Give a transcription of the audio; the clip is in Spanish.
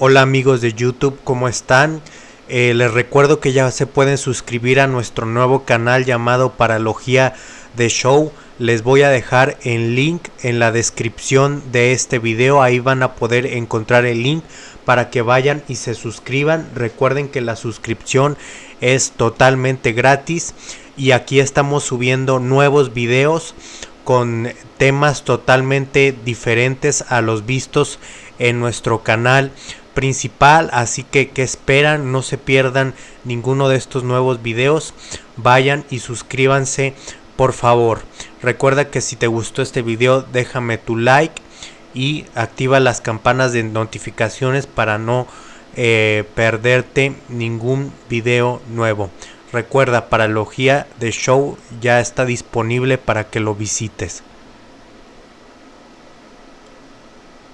Hola amigos de YouTube, ¿cómo están? Eh, les recuerdo que ya se pueden suscribir a nuestro nuevo canal llamado Paralogía de Show. Les voy a dejar el link en la descripción de este video. Ahí van a poder encontrar el link para que vayan y se suscriban. Recuerden que la suscripción es totalmente gratis y aquí estamos subiendo nuevos videos con temas totalmente diferentes a los vistos en nuestro canal principal así que que esperan no se pierdan ninguno de estos nuevos videos. Vayan y suscríbanse por favor. Recuerda que si te gustó este video déjame tu like y activa las campanas de notificaciones para no eh, perderte ningún video nuevo. Recuerda paralogía de show ya está disponible para que lo visites